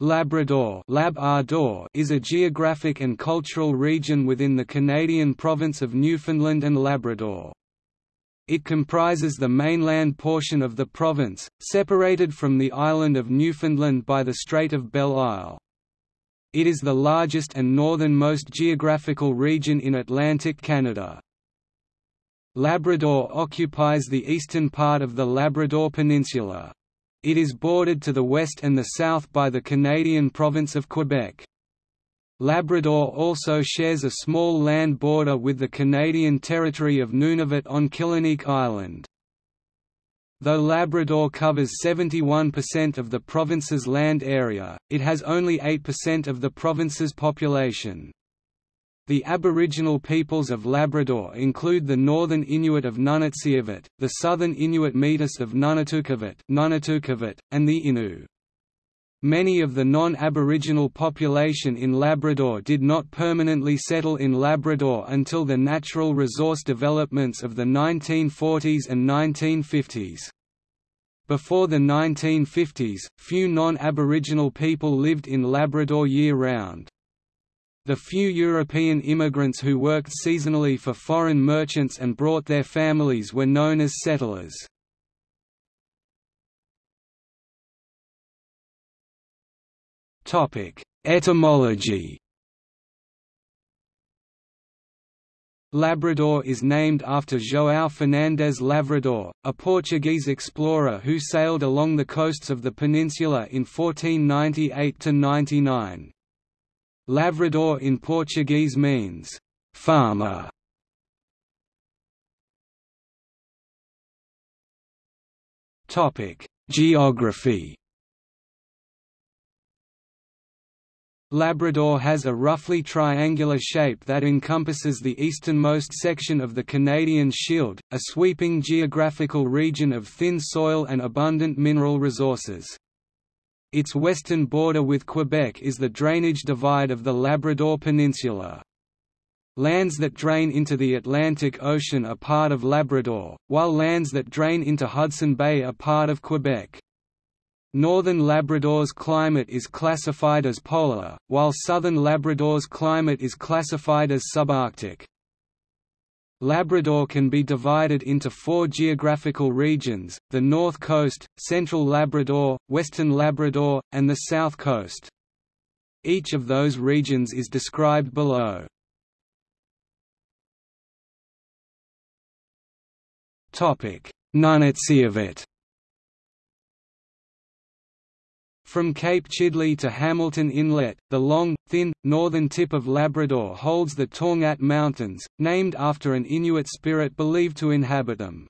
Labrador Lab is a geographic and cultural region within the Canadian province of Newfoundland and Labrador. It comprises the mainland portion of the province, separated from the island of Newfoundland by the Strait of Belle Isle. It is the largest and northernmost geographical region in Atlantic Canada. Labrador occupies the eastern part of the Labrador Peninsula. It is bordered to the west and the south by the Canadian province of Quebec. Labrador also shares a small land border with the Canadian territory of Nunavut on Killiniq Island. Though Labrador covers 71% of the province's land area, it has only 8% of the province's population. The Aboriginal peoples of Labrador include the northern Inuit of Nunatsiavut, the southern Inuit Metis of Nunatukavut, and the Innu. Many of the non-Aboriginal population in Labrador did not permanently settle in Labrador until the natural resource developments of the 1940s and 1950s. Before the 1950s, few non-Aboriginal people lived in Labrador year-round. The few European immigrants who worked seasonally for foreign merchants and brought their families were known as settlers. Etymology Labrador is named after João Fernandes Lavrador, a Portuguese explorer who sailed along the coasts of the peninsula in 1498–99. Lavrador in Portuguese means, farmer. Topic: Geography Labrador has a roughly triangular shape that encompasses the easternmost section of the Canadian Shield, a sweeping geographical region of thin soil and abundant mineral resources. Its western border with Quebec is the drainage divide of the Labrador Peninsula. Lands that drain into the Atlantic Ocean are part of Labrador, while lands that drain into Hudson Bay are part of Quebec. Northern Labrador's climate is classified as polar, while southern Labrador's climate is classified as subarctic. Labrador can be divided into four geographical regions, the North Coast, Central Labrador, Western Labrador, and the South Coast. Each of those regions is described below. Nunatsiavut From Cape Chidley to Hamilton Inlet, the long, thin, northern tip of Labrador holds the Torngat Mountains, named after an Inuit spirit believed to inhabit them.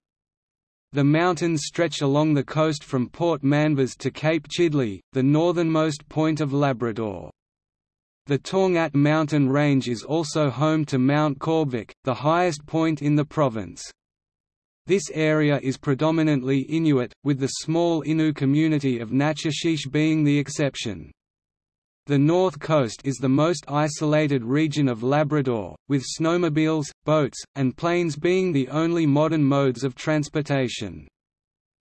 The mountains stretch along the coast from Port Manvers to Cape Chidley, the northernmost point of Labrador. The Torngat mountain range is also home to Mount Caubvick, the highest point in the province. This area is predominantly Inuit, with the small Innu community of Natuashish being the exception. The north coast is the most isolated region of Labrador, with snowmobiles, boats, and planes being the only modern modes of transportation.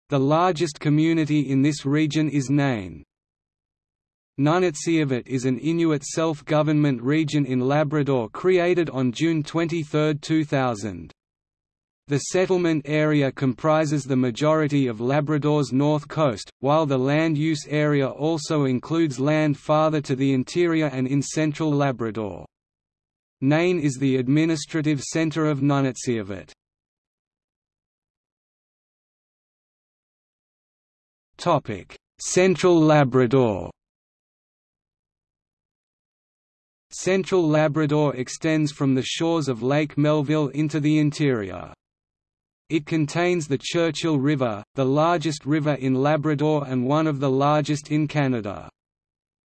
The largest community in this region is Nain. Nunatsiavut is an Inuit self-government region in Labrador created on June 23, 2000. The settlement area comprises the majority of Labrador's north coast, while the land use area also includes land farther to the interior and in central Labrador. Nain is the administrative centre of Nunatsiavut. Topic: Central Labrador Central Labrador extends from the shores of Lake Melville into the interior. It contains the Churchill River, the largest river in Labrador and one of the largest in Canada.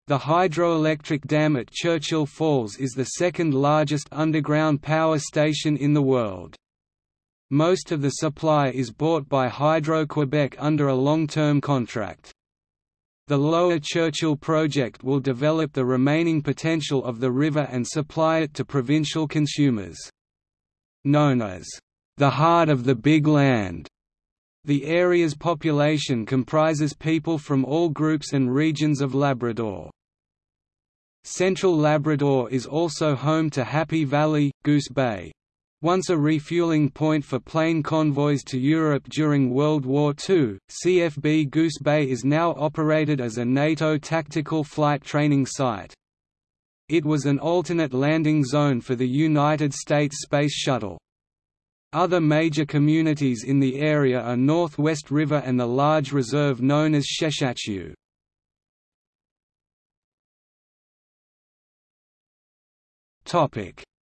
The hydroelectric dam at Churchill Falls is the second largest underground power station in the world. Most of the supply is bought by Hydro-Quebec under a long-term contract. The Lower Churchill project will develop the remaining potential of the river and supply it to provincial consumers. Known as the heart of the big land. The area's population comprises people from all groups and regions of Labrador. Central Labrador is also home to Happy Valley, Goose Bay. Once a refueling point for plane convoys to Europe during World War II, CFB Goose Bay is now operated as a NATO tactical flight training site. It was an alternate landing zone for the United States Space Shuttle. Other major communities in the area are Northwest River and the large reserve known as Sheshatshiu.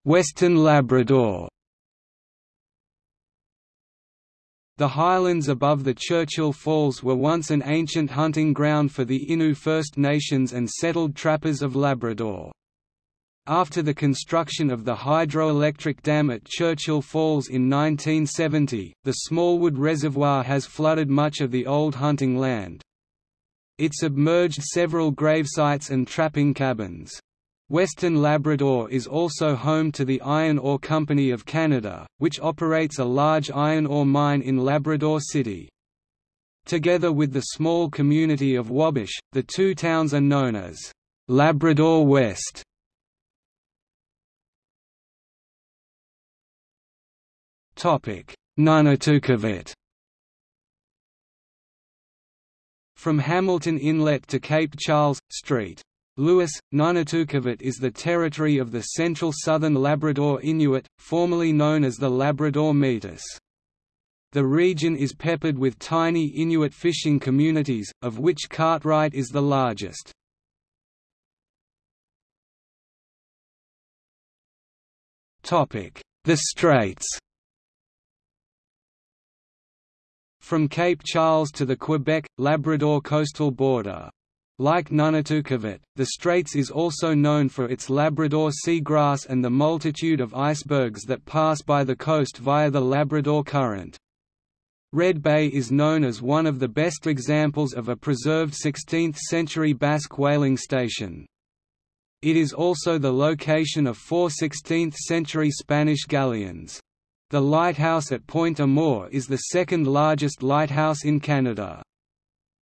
Western Labrador The highlands above the Churchill Falls were once an ancient hunting ground for the Innu First Nations and settled trappers of Labrador. After the construction of the hydroelectric dam at Churchill Falls in 1970, the Smallwood Reservoir has flooded much of the old hunting land. It submerged several gravesites and trapping cabins. Western Labrador is also home to the Iron Ore Company of Canada, which operates a large iron ore mine in Labrador City. Together with the small community of Wabush, the two towns are known as Labrador West. Nunatukavut From Hamilton Inlet to Cape Charles, St. Lewis, Nunatukavut is the territory of the Central Southern Labrador Inuit, formerly known as the Labrador Metis. The region is peppered with tiny Inuit fishing communities, of which Cartwright is the largest. The Straits From Cape Charles to the Quebec-Labrador coastal border, like Nunatukavut, the Straits is also known for its Labrador sea grass and the multitude of icebergs that pass by the coast via the Labrador Current. Red Bay is known as one of the best examples of a preserved 16th-century Basque whaling station. It is also the location of four 16th-century Spanish galleons. The lighthouse at Point Amour is the second largest lighthouse in Canada.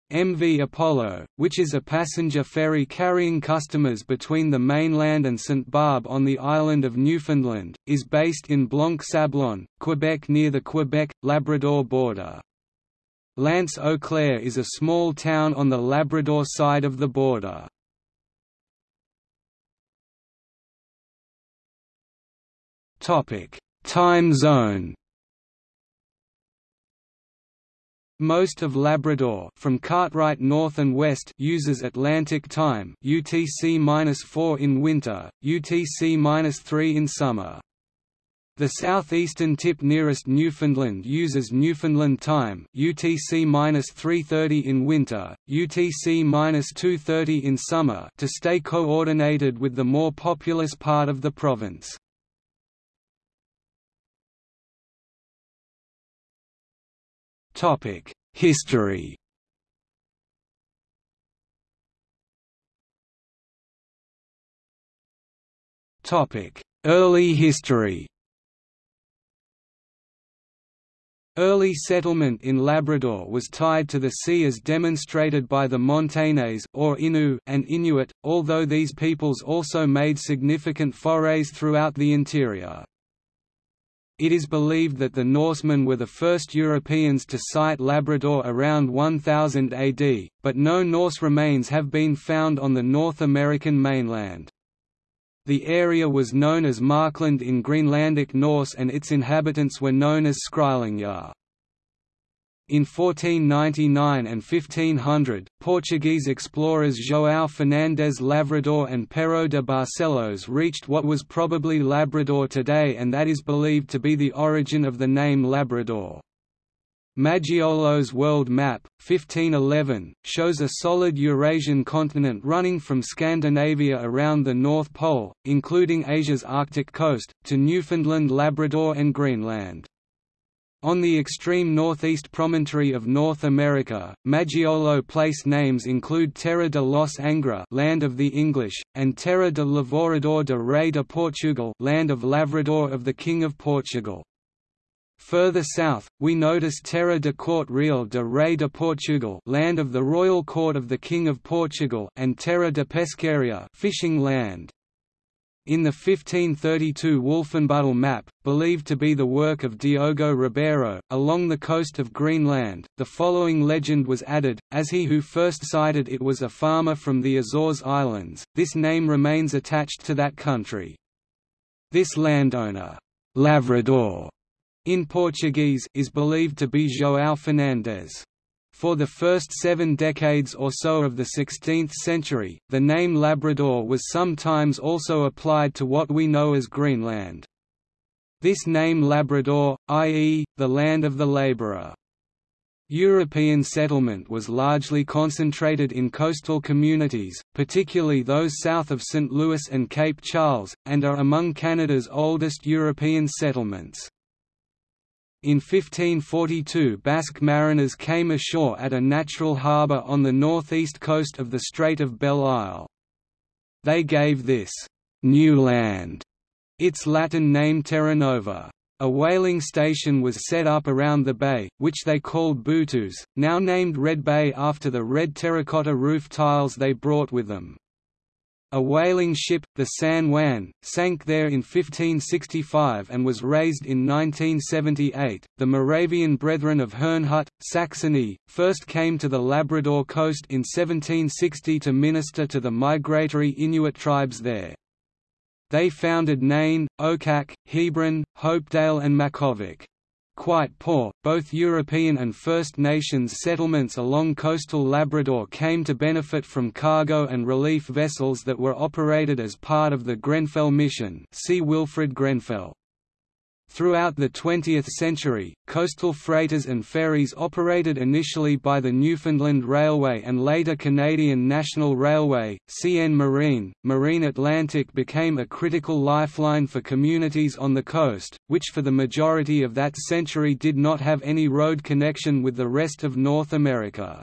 MV Apollo, which is a passenger ferry carrying customers between the mainland and St Barbe on the island of Newfoundland, is based in Blanc-Sablon, Quebec near the Quebec-Labrador border. L'Anse-au-Clair is a small town on the Labrador side of the border. Time zone Most of Labrador from Cartwright north and west uses Atlantic time UTC-4 in winter, UTC-3 in summer. The southeastern tip nearest Newfoundland uses Newfoundland time UTC-330 in winter, UTC-230 in summer to stay coordinated with the more populous part of the province. History. Early history. Early settlement in Labrador was tied to the sea as demonstrated by the Montagnais or Innu and Inuit, although these peoples also made significant forays throughout the interior. It is believed that the Norsemen were the first Europeans to sight Labrador around 1000 AD, but no Norse remains have been found on the North American mainland. The area was known as Markland in Greenlandic Norse and its inhabitants were known as Skrælingjar. In 1499 and 1500, Portuguese explorers João Fernandes Lavrador and Pero de Barcelos reached what was probably Labrador today and that is believed to be the origin of the name Labrador. Maggiolo's world map, 1511, shows a solid Eurasian continent running from Scandinavia around the North Pole, including Asia's Arctic coast, to Newfoundland Labrador and Greenland. On the extreme northeast promontory of North America, Maggiolo place names include Terra de los Angra land of the English, and Terra de Lavrador de Rei de Portugal land of Lavrador of the King of Portugal. Further south, we notice Terra de Corte Real de Rei de Portugal land of the royal court of the King of Portugal and Terra de Pesqueria fishing land. In the 1532 Wolfenbüttel map, believed to be the work of Diogo Ribeiro, along the coast of Greenland, the following legend was added, as he who first sighted it was a farmer from the Azores Islands, this name remains attached to that country. This landowner, Lavrador, in Portuguese, is believed to be João Fernandes. For the first seven decades or so of the 16th century, the name Labrador was sometimes also applied to what we know as Greenland. This name Labrador, i.e., the land of the labourer. European settlement was largely concentrated in coastal communities, particularly those south of St. Lewis and Cape Charles, and are among Canada's oldest European settlements. In 1542 Basque mariners came ashore at a natural harbour on the northeast coast of the Strait of Belle Isle. They gave this «new land» its Latin name Terra Nova. A whaling station was set up around the bay, which they called Butus, now named Red Bay after the red terracotta roof tiles they brought with them. A whaling ship, the San Juan, sank there in 1565 and was raised in 1978. The Moravian Brethren of Herrnhut, Saxony, first came to the Labrador coast in 1760 to minister to the migratory Inuit tribes there. They founded Nain, Okak, Hebron, Hopedale and Makkovik quite poor. Both European and First Nations settlements along coastal Labrador came to benefit from cargo and relief vessels that were operated as part of the Grenfell mission. See Wilfrid Grenfell. Throughout the 20th century, coastal freighters and ferries operated initially by the Newfoundland Railway and later Canadian National Railway, CN Marine. Marine Atlantic became a critical lifeline for communities on the coast, which for the majority of that century did not have any road connection with the rest of North America.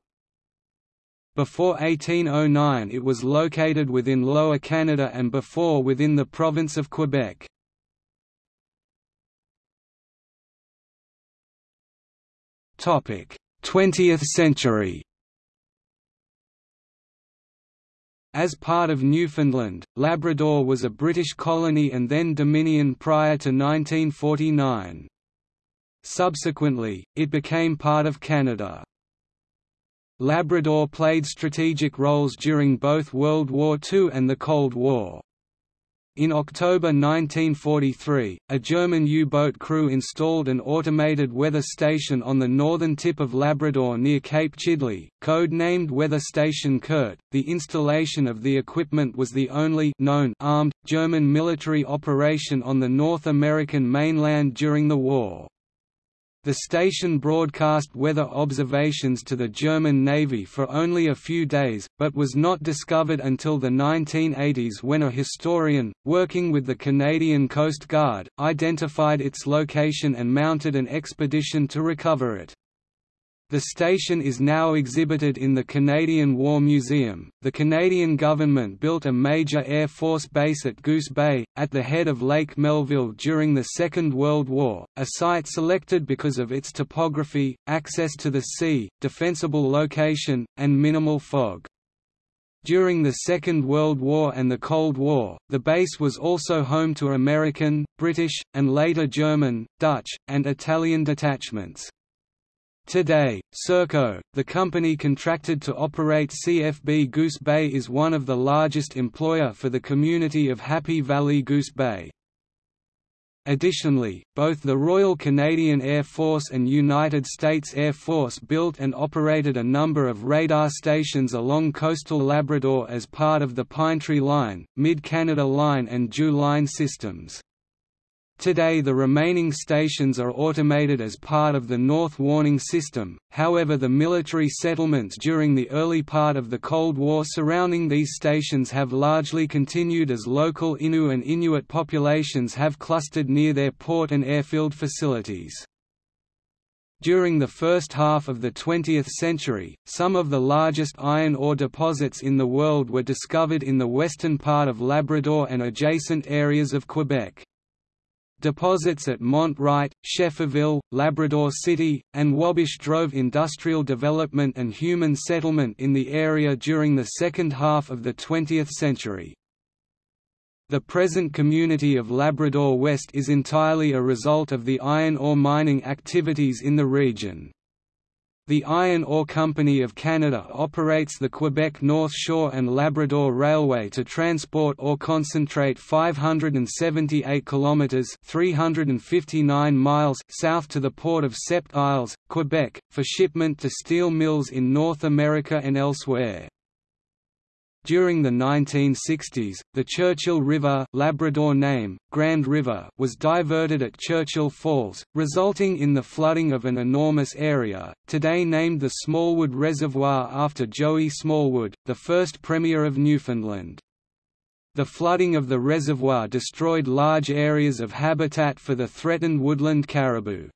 Before 1809 it was located within Lower Canada and before within the province of Quebec. 20th century As part of Newfoundland, Labrador was a British colony and then Dominion prior to 1949. Subsequently, it became part of Canada. Labrador played strategic roles during both World War II and the Cold War. In October 1943, a German U-boat crew installed an automated weather station on the northern tip of Labrador near Cape Chidley, code-named Weather Station Kurt. The installation of the equipment was the only known armed German military operation on the North American mainland during the war. The station broadcast weather observations to the German Navy for only a few days, but was not discovered until the 1980s when a historian, working with the Canadian Coast Guard, identified its location and mounted an expedition to recover it. The station is now exhibited in the Canadian War Museum. The Canadian government built a major Air Force base at Goose Bay, at the head of Lake Melville during the Second World War, a site selected because of its topography, access to the sea, defensible location, and minimal fog. During the Second World War and the Cold War, the base was also home to American, British, and later German, Dutch, and Italian detachments. Today, Serco, the company contracted to operate CFB Goose Bay is one of the largest employer for the community of Happy Valley Goose Bay. Additionally, both the Royal Canadian Air Force and United States Air Force built and operated a number of radar stations along coastal Labrador as part of the Pine Tree Line, Mid-Canada Line and DEW Line systems. Today the remaining stations are automated as part of the North Warning System, however the military settlements during the early part of the Cold War surrounding these stations have largely continued as local Innu and Inuit populations have clustered near their port and airfield facilities. During the first half of the 20th century, some of the largest iron ore deposits in the world were discovered in the western part of Labrador and adjacent areas of Quebec. Deposits at Mont Wright, Schefferville, Labrador City, and Wabush drove industrial development and human settlement in the area during the second half of the 20th century. The present community of Labrador West is entirely a result of the iron ore mining activities in the region. The Iron Ore Company of Canada operates the Quebec North Shore and Labrador Railway to transport ore concentrate 578 kilometers (359 miles) south to the port of Sept Isles, Quebec, for shipment to steel mills in North America and elsewhere. During the 1960s, the Churchill River Labrador name, Grand River was diverted at Churchill Falls, resulting in the flooding of an enormous area, today named the Smallwood Reservoir after Joey Smallwood, the first Premier of Newfoundland. The flooding of the reservoir destroyed large areas of habitat for the threatened woodland caribou.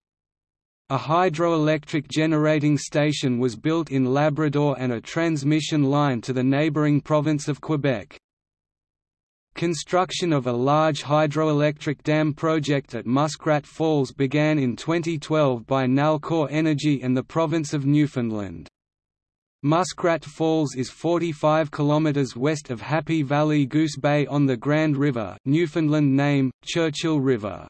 A hydroelectric generating station was built in Labrador and a transmission line to the neighbouring province of Quebec. Construction of a large hydroelectric dam project at Muskrat Falls began in 2012 by Nalcor Energy and the province of Newfoundland. Muskrat Falls is 45 km west of Happy Valley Goose Bay on the Grand River Newfoundland name, Churchill River.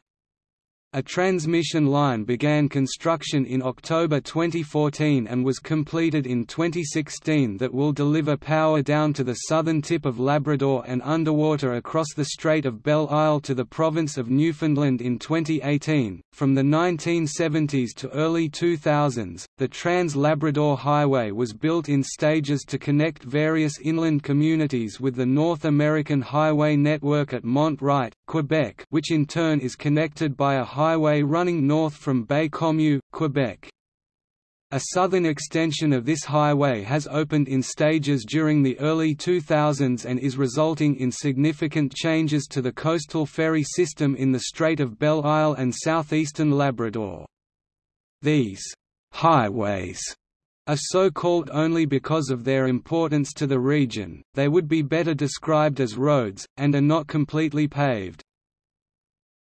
A transmission line began construction in October 2014 and was completed in 2016 that will deliver power down to the southern tip of Labrador and underwater across the Strait of Belle Isle to the province of Newfoundland in 2018. From the 1970s to early 2000s, the Trans-Labrador Highway was built in stages to connect various inland communities with the North American highway network at Mont Wright, Quebec which in turn is connected by a highway running north from Baie-Comeau, Quebec. A southern extension of this highway has opened in stages during the early 2000s and is resulting in significant changes to the coastal ferry system in the Strait of Belle Isle and southeastern Labrador. These highways are so called only because of their importance to the region, they would be better described as roads, and are not completely paved.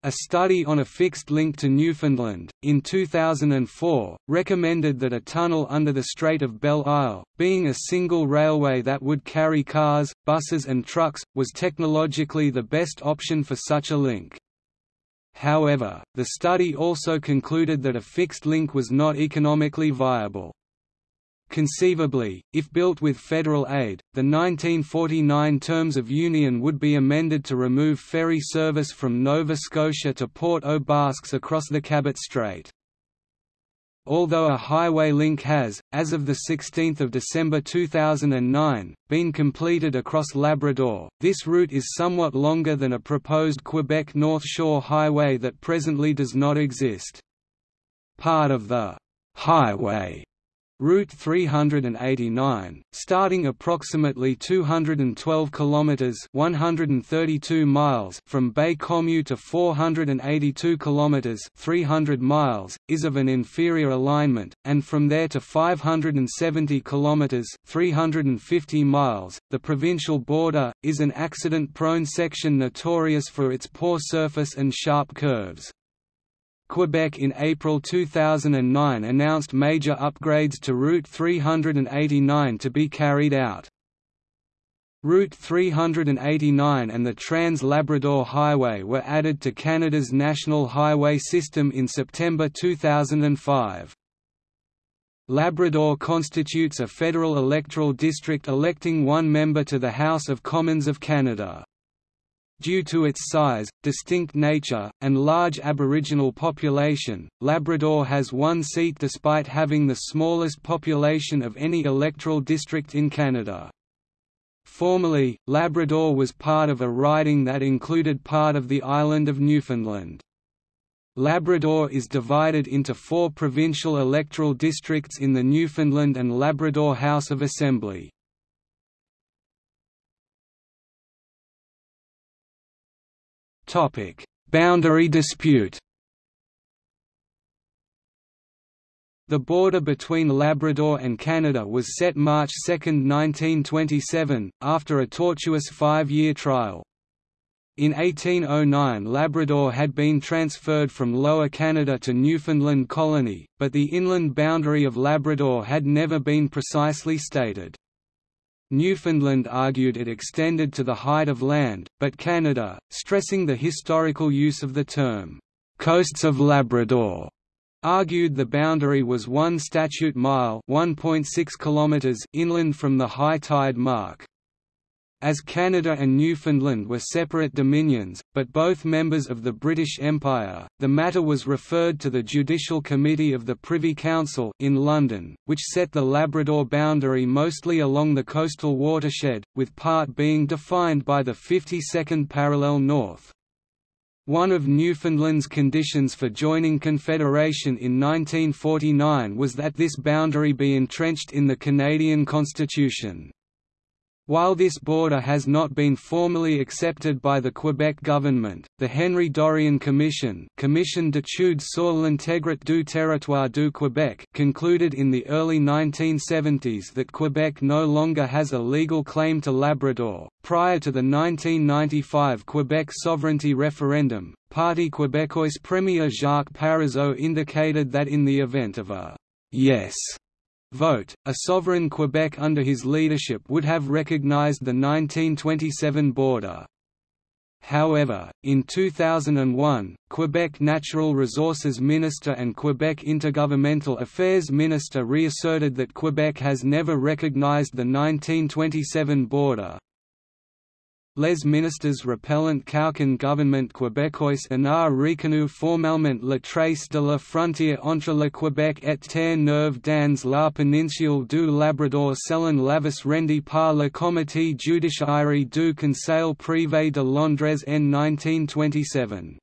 A study on a fixed link to Newfoundland, in 2004, recommended that a tunnel under the Strait of Belle Isle, being a single railway that would carry cars, buses and trucks, was technologically the best option for such a link. However, the study also concluded that a fixed link was not economically viable. Conceivably, if built with federal aid, the 1949 Terms of Union would be amended to remove ferry service from Nova Scotia to Port aux Basques across the Cabot Strait. Although a highway link has, as of 16 December 2009, been completed across Labrador, this route is somewhat longer than a proposed Quebec North Shore Highway that presently does not exist. Part of the «highway» Route 389, starting approximately 212 kilometers (132 miles) from Baie-Comeau to 482 kilometers (300 miles), is of an inferior alignment, and from there to 570 kilometers (350 miles), the provincial border, is an accident-prone section notorious for its poor surface and sharp curves. Quebec in April 2009 announced major upgrades to Route 389 to be carried out. Route 389 and the Trans-Labrador Highway were added to Canada's National Highway System in September 2005. Labrador constitutes a federal electoral district electing one member to the House of Commons of Canada. Due to its size, distinct nature, and large Aboriginal population, Labrador has one seat despite having the smallest population of any electoral district in Canada. Formerly, Labrador was part of a riding that included part of the island of Newfoundland. Labrador is divided into four provincial electoral districts in the Newfoundland and Labrador House of Assembly. Boundary dispute. The border between Labrador and Canada was set March 2, 1927, after a tortuous five-year trial. In 1809 Labrador had been transferred from Lower Canada to Newfoundland Colony, but the inland boundary of Labrador had never been precisely stated. Newfoundland argued it extended to the height of land, but Canada, stressing the historical use of the term, "'Coasts of Labrador' argued the boundary was one statute mile 1.6 km inland from the high tide mark. As Canada and Newfoundland were separate dominions, but both members of the British Empire, the matter was referred to the Judicial Committee of the Privy Council in London, which set the Labrador boundary mostly along the coastal watershed, with part being defined by the 52nd parallel north. One of Newfoundland's conditions for joining Confederation in 1949 was that this boundary be entrenched in the Canadian Constitution. While this border has not been formally accepted by the Quebec government, the Henri Dorion Commission Commission d'études sur l'intégrité du territoire du Québec concluded in the early 1970s that Quebec no longer has a legal claim to Labrador. Prior to the 1995 Quebec sovereignty referendum, Parti Québécois Premier Jacques Parizeau indicated that in the event of a yes vote, a sovereign Quebec under his leadership would have recognized the 1927 border. However, in 2001, Quebec Natural Resources Minister and Quebec Intergovernmental Affairs Minister reasserted that Quebec has never recognized the 1927 border, Les ministres repellent qu'aucun gouvernement québécois n'a reconnu formellement la trace de la frontière entre le Québec et Terre-Neuve dans la péninsule du Labrador selon l'avis rendu par le comité judiciaire du Conseil privé de Londres en 1927.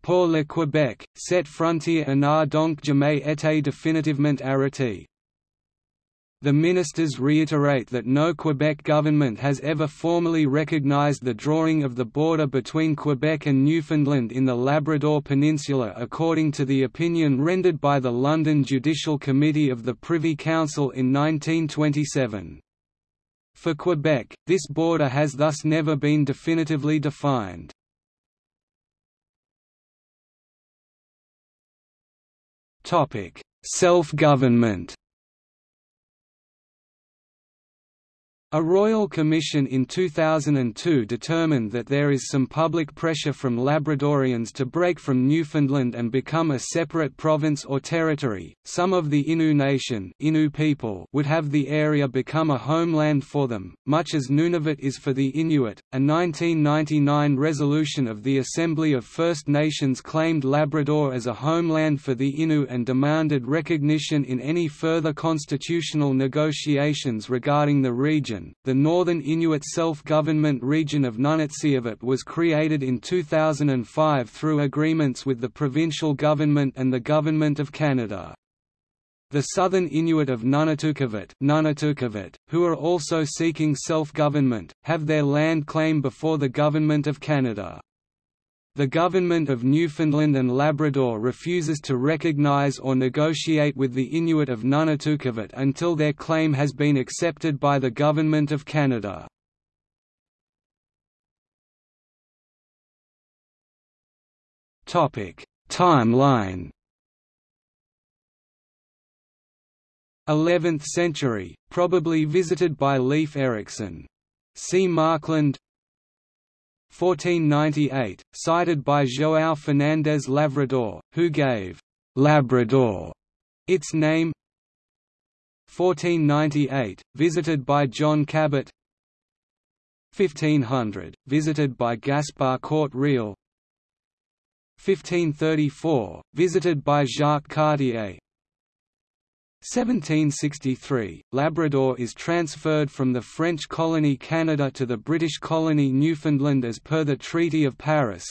Pour le Québec, cette frontière n'a donc jamais été définitivement arrêtée. The ministers reiterate that no Quebec government has ever formally recognized the drawing of the border between Quebec and Newfoundland in the Labrador Peninsula according to the opinion rendered by the London Judicial Committee of the Privy Council in 1927. For Quebec, this border has thus never been definitively defined. Self-government A royal commission in 2002 determined that there is some public pressure from Labradorians to break from Newfoundland and become a separate province or territory. Some of the Innu Nation Innu people would have the area become a homeland for them, much as Nunavut is for the Inuit. A 1999 resolution of the Assembly of First Nations claimed Labrador as a homeland for the Innu and demanded recognition in any further constitutional negotiations regarding the region the Northern Inuit Self-Government Region of Nunatsiavut was created in 2005 through agreements with the provincial government and the Government of Canada. The Southern Inuit of Nunatukavut, Nunatukavut who are also seeking self-government, have their land claim before the Government of Canada. The Government of Newfoundland and Labrador refuses to recognize or negotiate with the Inuit of Nunatukavut until their claim has been accepted by the Government of Canada. Timeline 11th century, probably visited by Leif Erikson. See Markland 1498, sighted by João Fernandes Lavrador, who gave «Labrador» its name. 1498, visited by John Cabot. 1500, visited by Gaspar Corte Real 1534, visited by Jacques Cartier 1763, Labrador is transferred from the French colony Canada to the British colony Newfoundland as per the Treaty of Paris.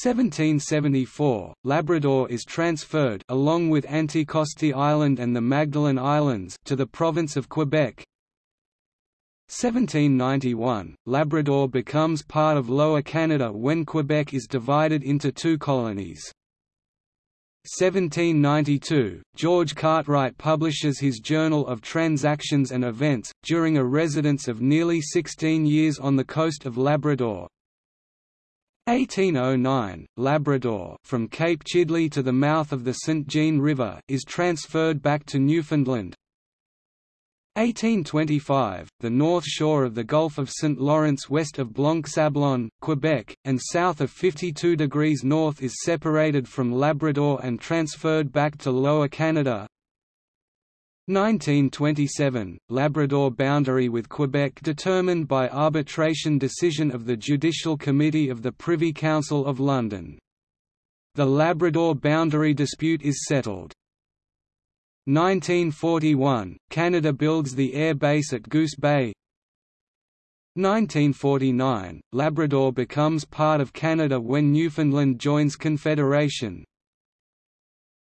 1774, Labrador is transferred along with Anticosti Island and the Magdalen Islands to the province of Quebec. 1791, Labrador becomes part of Lower Canada when Quebec is divided into two colonies. 1792, George Cartwright publishes his Journal of Transactions and Events, during a residence of nearly 16 years on the coast of Labrador. 1809, Labrador from Cape Chidley to the mouth of the St. Jean River is transferred back to Newfoundland. 1825, the north shore of the Gulf of St. Lawrence west of Blanc-Sablon, Quebec, and south of 52 degrees north is separated from Labrador and transferred back to Lower Canada. 1927, Labrador boundary with Quebec determined by arbitration decision of the Judicial Committee of the Privy Council of London. The Labrador boundary dispute is settled. 1941, Canada builds the air base at Goose Bay 1949, Labrador becomes part of Canada when Newfoundland joins Confederation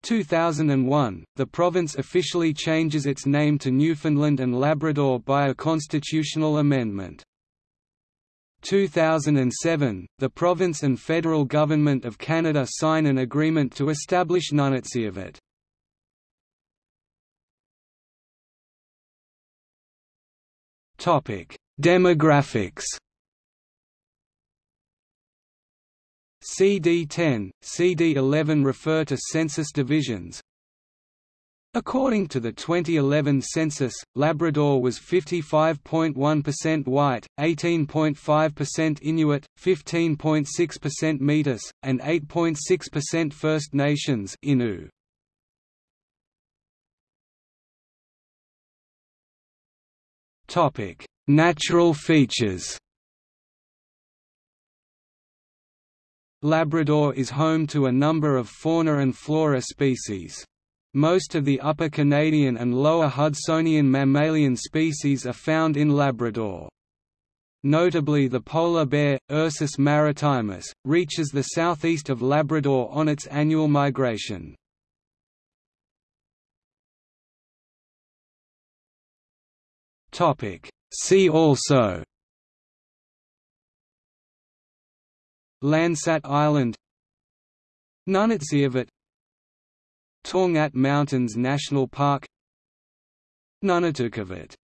2001, the province officially changes its name to Newfoundland and Labrador by a constitutional amendment. 2007, the province and federal government of Canada sign an agreement to establish Nunatsiavut. Demographics. CD10, CD11 refer to census divisions. According to the 2011 census, Labrador was 55.1% white, 18.5% Inuit, 15.6% Métis, and 8.6% First Nations Innu. Topic: Natural features. Labrador is home to a number of fauna and flora species. Most of the upper Canadian and lower Hudsonian mammalian species are found in Labrador. Notably the polar bear, Ursus maritimus, reaches the southeast of Labrador on its annual migration. Topic. See also Landsat Island Nunatsiavut Torngat Mountains National Park Nunatukavut